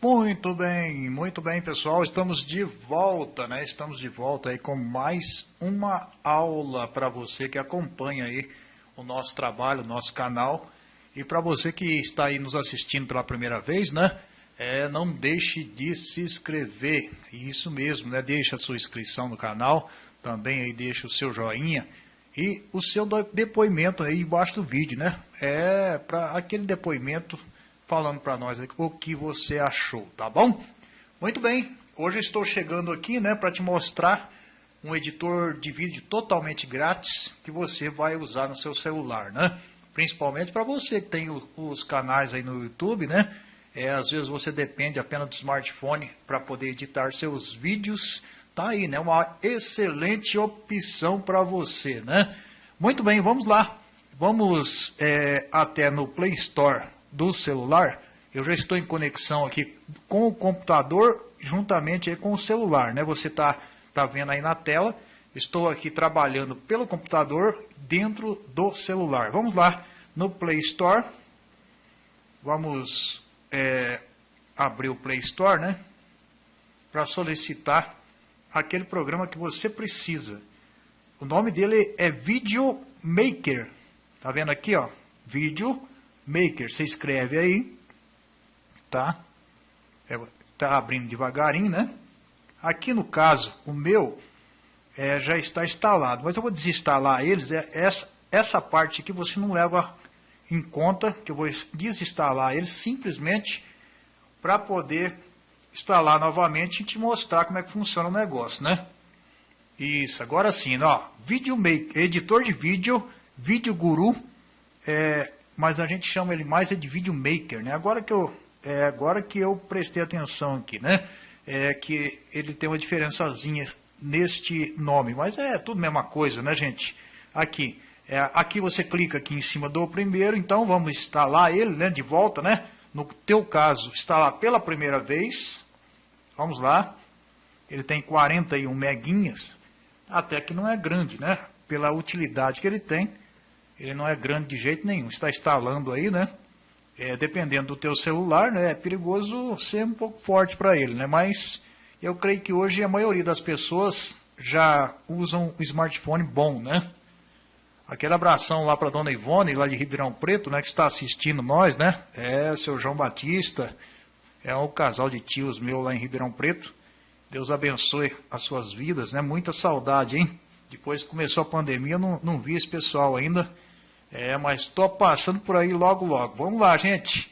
Muito bem, muito bem, pessoal. Estamos de volta, né? Estamos de volta aí com mais uma aula para você que acompanha aí o nosso trabalho, o nosso canal. E para você que está aí nos assistindo pela primeira vez, né? É, não deixe de se inscrever. Isso mesmo, né? Deixe a sua inscrição no canal, também aí deixe o seu joinha e o seu depoimento aí embaixo do vídeo, né? É para aquele depoimento falando para nós o que você achou, tá bom? Muito bem, hoje estou chegando aqui né, para te mostrar um editor de vídeo totalmente grátis que você vai usar no seu celular, né? Principalmente para você que tem os canais aí no YouTube, né? É, às vezes você depende apenas do smartphone para poder editar seus vídeos. Tá aí, né? Uma excelente opção para você, né? Muito bem, vamos lá. Vamos é, até no Play Store do celular, eu já estou em conexão aqui com o computador juntamente com o celular, né? Você está tá vendo aí na tela, estou aqui trabalhando pelo computador dentro do celular. Vamos lá no Play Store, vamos é, abrir o Play Store, né? Para solicitar aquele programa que você precisa. O nome dele é Video Maker. Tá vendo aqui, ó? Video Maker, você escreve aí, tá? É, tá abrindo devagarinho, né? Aqui no caso, o meu é, já está instalado, mas eu vou desinstalar eles. É, essa, essa parte aqui você não leva em conta, que eu vou desinstalar eles simplesmente para poder instalar novamente e te mostrar como é que funciona o negócio, né? Isso, agora sim, ó, Video Maker, editor de vídeo, Vídeo Guru, é, mas a gente chama ele mais de Video Maker, né? Agora que eu, é, agora que eu prestei atenção aqui, né? É que ele tem uma diferençazinha neste nome, mas é tudo a mesma coisa, né, gente? Aqui, é, aqui você clica aqui em cima do primeiro, então vamos instalar ele, né, de volta, né? No teu caso, instalar pela primeira vez, vamos lá, ele tem 41 meguinhas, até que não é grande, né? Pela utilidade que ele tem, ele não é grande de jeito nenhum. Está instalando aí, né? É, dependendo do teu celular, né? É perigoso ser um pouco forte para ele, né? Mas eu creio que hoje a maioria das pessoas já usam o smartphone bom, né? Aquele abração lá para dona Ivone, lá de Ribeirão Preto, né? Que está assistindo nós, né? É, seu João Batista. É um casal de tios meu lá em Ribeirão Preto. Deus abençoe as suas vidas, né? Muita saudade, hein? Depois que começou a pandemia, eu não, não vi esse pessoal ainda. É, mas estou passando por aí logo, logo. Vamos lá, gente.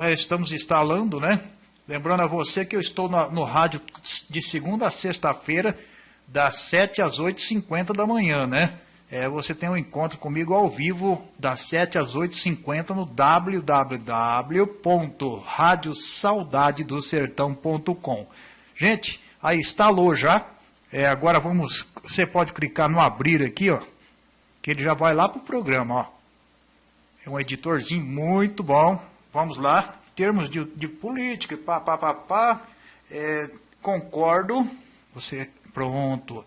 É, estamos instalando, né? Lembrando a você que eu estou no, no rádio de segunda a sexta-feira, das 7 às 8h50 da manhã, né? É, você tem um encontro comigo ao vivo, das 7 às 8h50 no www.radiosaudadedosertão.com. Gente, aí instalou já. É, agora vamos, você pode clicar no abrir aqui, ó que ele já vai lá para o programa. Ó. É um editorzinho muito bom. Vamos lá. Termos de, de política, pá, pá, pá, pá. É, concordo. Você, pronto.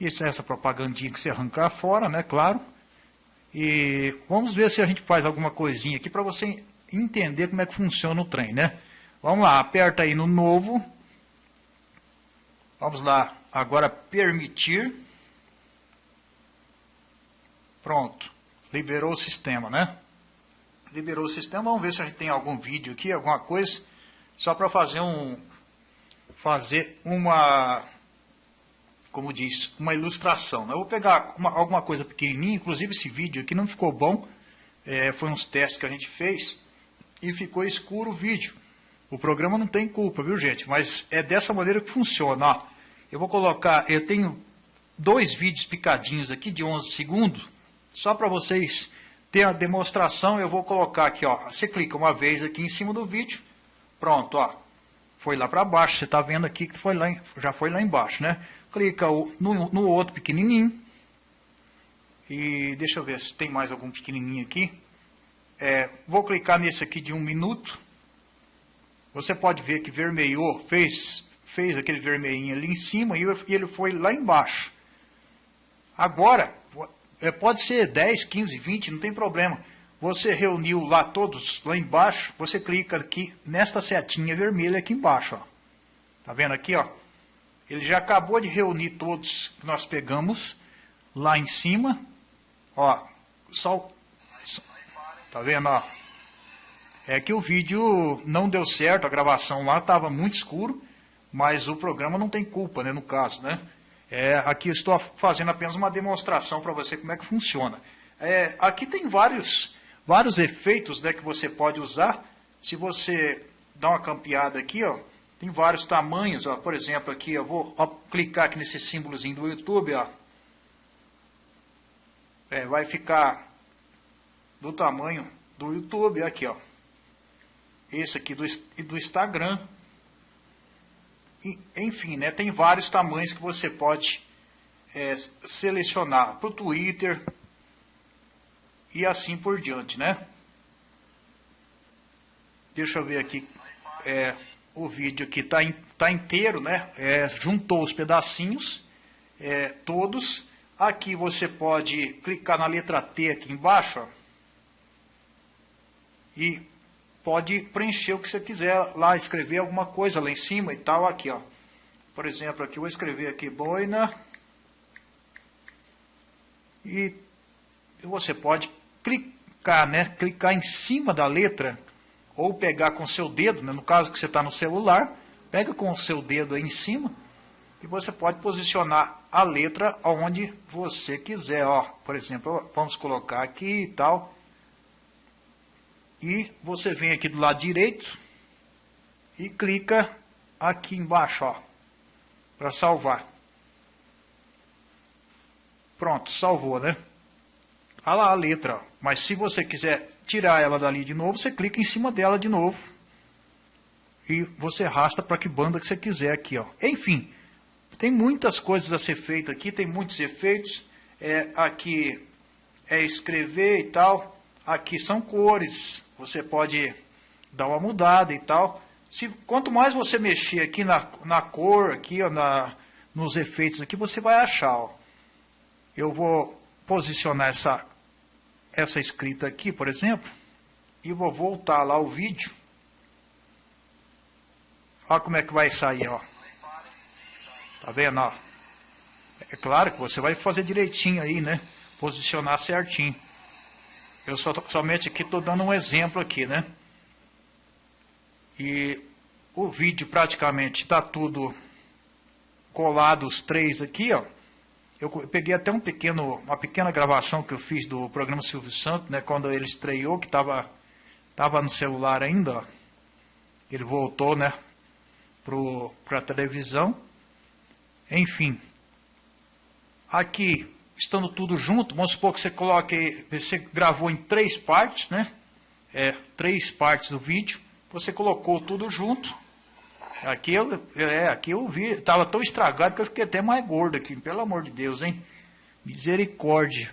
Isso é essa propagandinha que você arrancar fora, né? Claro. E vamos ver se a gente faz alguma coisinha aqui para você entender como é que funciona o trem, né? Vamos lá, aperta aí no novo. Vamos lá, agora permitir. Pronto. Liberou o sistema, né? Liberou o sistema. Vamos ver se a gente tem algum vídeo aqui, alguma coisa. Só para fazer um... Fazer uma... Como diz, uma ilustração. Né? Eu vou pegar uma, alguma coisa pequenininha. Inclusive esse vídeo aqui não ficou bom. É, foi uns testes que a gente fez. E ficou escuro o vídeo. O programa não tem culpa, viu gente? Mas é dessa maneira que funciona. Ó. Eu vou colocar... Eu tenho dois vídeos picadinhos aqui de 11 segundos só para vocês terem a demonstração, eu vou colocar aqui, ó. Você clica uma vez aqui em cima do vídeo, pronto, ó. Foi lá para baixo, você está vendo aqui que foi lá, já foi lá embaixo, né? Clica no, no outro pequenininho. E deixa eu ver se tem mais algum pequenininho aqui. É, vou clicar nesse aqui de um minuto. Você pode ver que vermelhou, fez, fez aquele vermelhinho ali em cima e ele foi lá embaixo. Agora, é, pode ser 10, 15, 20, não tem problema. você reuniu lá todos, lá embaixo, você clica aqui nesta setinha vermelha aqui embaixo, ó. Tá vendo aqui, ó? Ele já acabou de reunir todos que nós pegamos lá em cima. Ó, só, tá vendo, ó? É que o vídeo não deu certo, a gravação lá estava muito escuro, mas o programa não tem culpa, né, no caso, né? É, aqui estou fazendo apenas uma demonstração para você como é que funciona. É, aqui tem vários, vários efeitos né, que você pode usar. Se você dá uma campeada aqui, ó, tem vários tamanhos. Ó, por exemplo, aqui eu vou ó, clicar aqui nesse símbolozinho do YouTube. Ó. É, vai ficar do tamanho do YouTube. Aqui, ó. Esse aqui do, do Instagram. Enfim, né, tem vários tamanhos que você pode é, selecionar para o Twitter e assim por diante, né? Deixa eu ver aqui, é, o vídeo aqui está tá inteiro, né? É, juntou os pedacinhos, é, todos. Aqui você pode clicar na letra T aqui embaixo, ó, e pode preencher o que você quiser lá, escrever alguma coisa lá em cima e tal, aqui, ó. Por exemplo, aqui eu vou escrever aqui boina. E você pode clicar, né? Clicar em cima da letra ou pegar com seu dedo, né? no caso que você está no celular, pega com o seu dedo aí em cima e você pode posicionar a letra onde você quiser, ó. Por exemplo, vamos colocar aqui e tal. E você vem aqui do lado direito e clica aqui embaixo, ó, para salvar. Pronto, salvou, né? Olha lá a letra, mas se você quiser tirar ela dali de novo, você clica em cima dela de novo. E você arrasta para que banda que você quiser aqui, ó. Enfim, tem muitas coisas a ser feito aqui, tem muitos efeitos. É, aqui é escrever e tal. Aqui são cores, você pode dar uma mudada e tal. Se, quanto mais você mexer aqui na, na cor, aqui, ó, na, nos efeitos aqui, você vai achar. Ó. Eu vou posicionar essa, essa escrita aqui, por exemplo, e vou voltar lá o vídeo. Olha como é que vai sair, ó. Tá vendo, ó? É claro que você vai fazer direitinho aí, né? Posicionar certinho. Eu só, somente aqui estou dando um exemplo aqui, né? E o vídeo praticamente está tudo colado os três aqui, ó. Eu peguei até um pequeno, uma pequena gravação que eu fiz do programa Silvio Santos, né, quando ele estreou, que estava tava no celular ainda, ó. Ele voltou, né, para a televisão. Enfim, aqui estando tudo junto, vamos supor que você coloque, você gravou em três partes, né? É, três partes do vídeo, você colocou tudo junto. Aqui eu, é, aqui eu vi, estava tão estragado que eu fiquei até mais gordo aqui, pelo amor de Deus, hein? Misericórdia.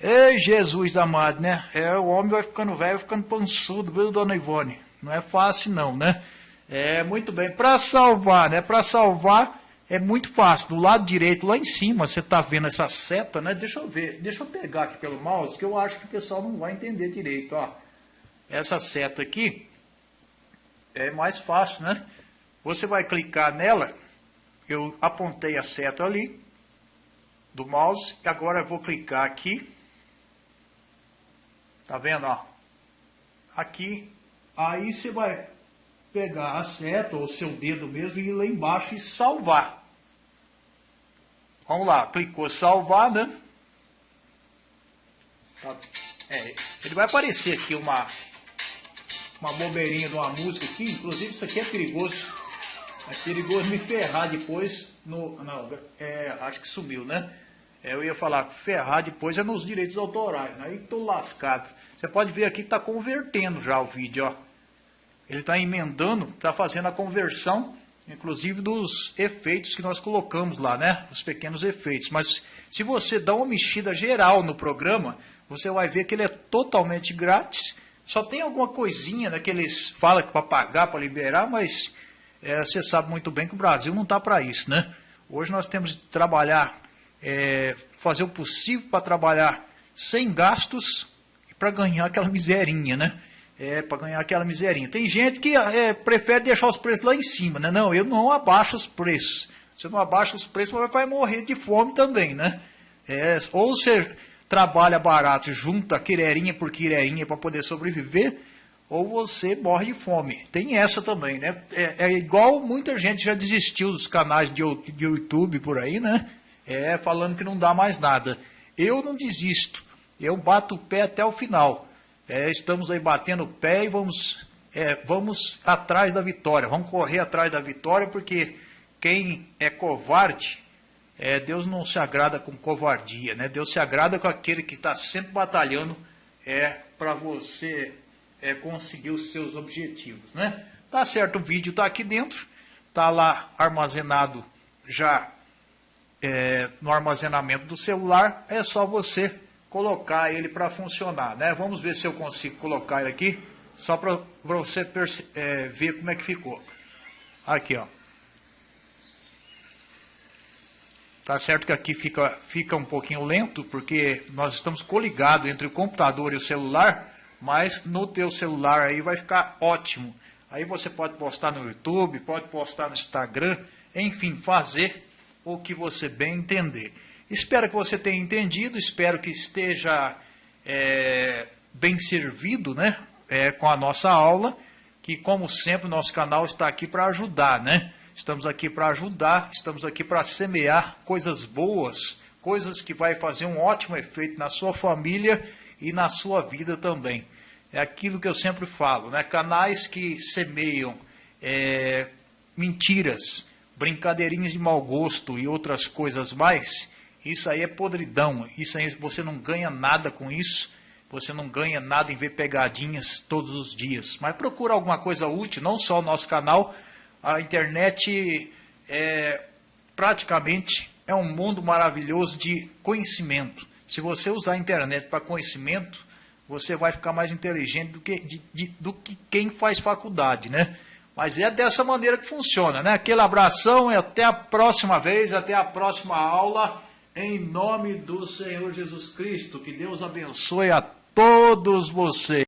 Ei, Jesus amado, né? É, o homem vai ficando velho, vai ficando pançudo, viu, dona Ivone? Não é fácil não, né? É, muito bem. Para salvar, né? Para salvar, é muito fácil. Do lado direito, lá em cima, você está vendo essa seta, né? Deixa eu ver, deixa eu pegar aqui pelo mouse, que eu acho que o pessoal não vai entender direito, ó. Essa seta aqui é mais fácil, né? Você vai clicar nela, eu apontei a seta ali, do mouse, e agora eu vou clicar aqui. Tá vendo, ó? Aqui, aí você vai pegar a seta ou seu dedo mesmo e ir lá embaixo e salvar. Vamos lá, clicou salvar, né? Tá. É, ele vai aparecer aqui uma, uma bobeirinha de uma música aqui, inclusive isso aqui é perigoso. É perigoso me ferrar depois no. Não, é, acho que sumiu, né? É, eu ia falar, ferrar depois é nos direitos autorais. Aí tô lascado. Você pode ver aqui que está convertendo já o vídeo, ó. Ele está emendando, está fazendo a conversão inclusive dos efeitos que nós colocamos lá, né? Os pequenos efeitos. Mas se você dá uma mexida geral no programa, você vai ver que ele é totalmente grátis. Só tem alguma coisinha né, que eles falam que para pagar, para liberar, mas é, você sabe muito bem que o Brasil não está para isso, né? Hoje nós temos que trabalhar, é, fazer o possível para trabalhar sem gastos para ganhar aquela miserinha, né? É, para ganhar aquela miserinha. Tem gente que é, prefere deixar os preços lá em cima, né? Não, eu não abaixo os preços. Você não abaixa os preços, mas vai morrer de fome também, né? É, ou você trabalha barato, junta quirerinha por quirerinha para poder sobreviver, ou você morre de fome. Tem essa também, né? É, é, igual muita gente já desistiu dos canais de, de YouTube por aí, né? É, falando que não dá mais nada. Eu não desisto. Eu bato o pé até o final. É, estamos aí batendo o pé e vamos, é, vamos atrás da vitória. Vamos correr atrás da vitória, porque quem é covarde, é, Deus não se agrada com covardia, né? Deus se agrada com aquele que está sempre batalhando é, para você é, conseguir os seus objetivos, né? Tá certo, o vídeo está aqui dentro, está lá armazenado já é, no armazenamento do celular, é só você colocar ele para funcionar, né? Vamos ver se eu consigo colocar ele aqui, só para você é, ver como é que ficou. Aqui, ó. Tá certo que aqui fica, fica um pouquinho lento, porque nós estamos coligados entre o computador e o celular, mas no teu celular aí vai ficar ótimo. Aí você pode postar no YouTube, pode postar no Instagram, enfim, fazer o que você bem entender. Espero que você tenha entendido, espero que esteja é, bem servido né, é, com a nossa aula, que como sempre nosso canal está aqui para ajudar, né? Estamos aqui para ajudar, estamos aqui para semear coisas boas, coisas que vai fazer um ótimo efeito na sua família e na sua vida também. É aquilo que eu sempre falo, né? Canais que semeiam é, mentiras, brincadeirinhas de mau gosto e outras coisas mais, isso aí é podridão. Isso aí você não ganha nada com isso. Você não ganha nada em ver pegadinhas todos os dias. Mas procura alguma coisa útil, não só o nosso canal. A internet é praticamente é um mundo maravilhoso de conhecimento. Se você usar a internet para conhecimento, você vai ficar mais inteligente do que, de, de, do que quem faz faculdade, né? Mas é dessa maneira que funciona, né? Aquele abração e até a próxima vez, até a próxima aula, em nome do Senhor Jesus Cristo. Que Deus abençoe a todos vocês.